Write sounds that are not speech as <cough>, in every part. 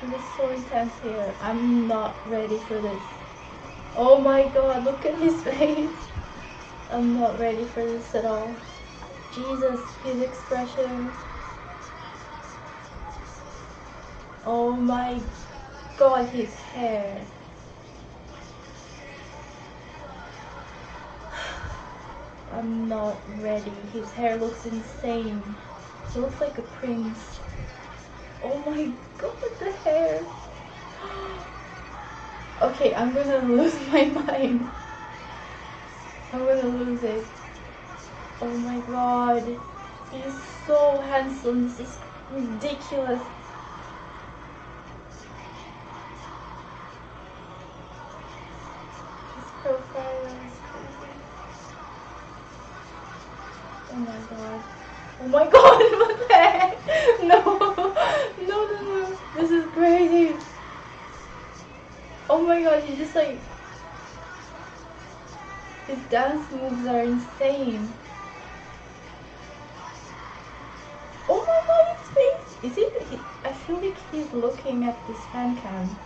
It is so intense here. I'm not ready for this. Oh my god, look at his <laughs> face. I'm not ready for this at all. Jesus, his expression. Oh my god, his hair. <sighs> I'm not ready. His hair looks insane. He looks like a prince. Oh my god, the hair. Okay, I'm gonna lose <laughs> my mind. I'm gonna lose it. Oh my god. He's so handsome. This is ridiculous. His profile is crazy. Oh my god. Oh my <laughs> god, what the heck? No, no, no, no. This is crazy. Oh my god, he's just like. His dance moves are insane. Oh my god, his face! Is it? He, I feel like he's looking at this fan cam.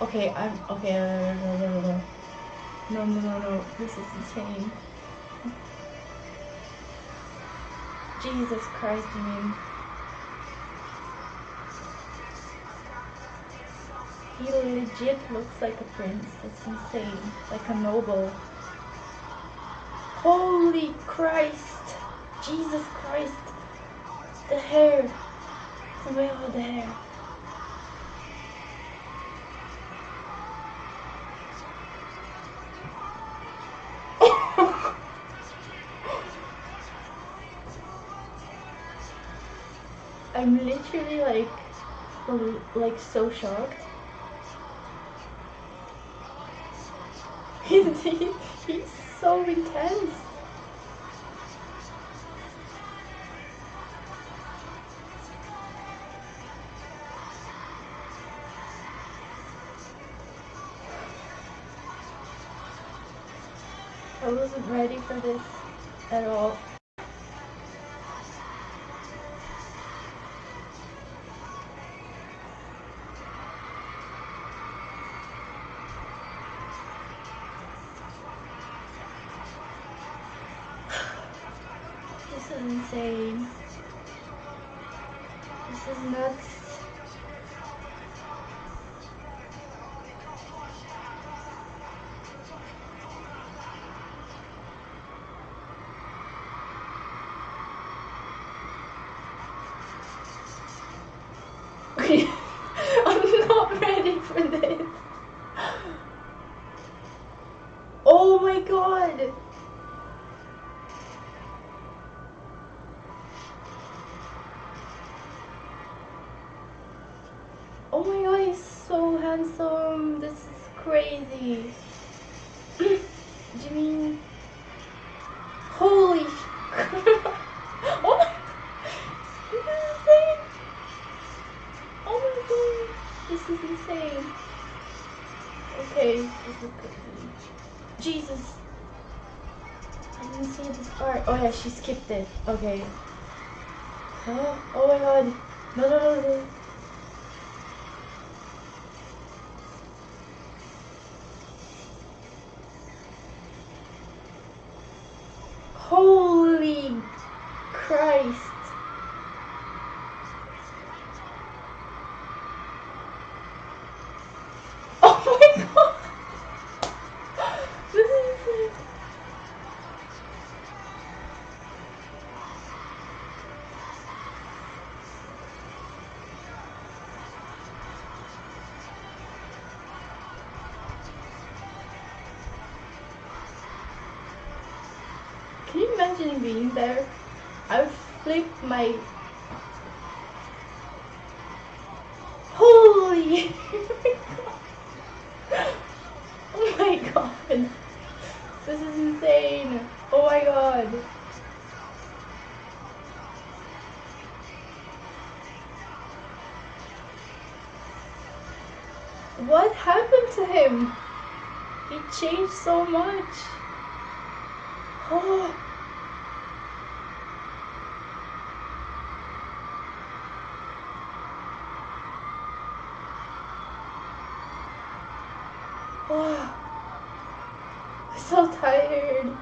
Okay, I'm. Okay, no, no, no, no. No, no, no, no. This is insane. Jesus Christ, mean. He legit looks like a prince. It's insane. Like a noble. Holy Christ! Jesus Christ! The hair! Where are the hair? <laughs> I'm literally like, like so shocked. He's, he's so intense. I wasn't ready for this at all. Insane. This is nuts. <laughs> I'm not ready for this. Oh my god. Handsome. This is crazy. Jimmy. Holy. <laughs> oh. This is insane. Oh my god. This is insane. Okay, this is crazy. Jesus. I didn't see this part. Oh yeah, she skipped it. Okay. Huh? Oh my god. No, no, no, no. Holy Christ. Imagine being there? I would flip my. Holy! <laughs> oh my god! This is insane! Oh my god! What happened to him? He changed so much. <gasps> Oh. <sighs> I'm so tired.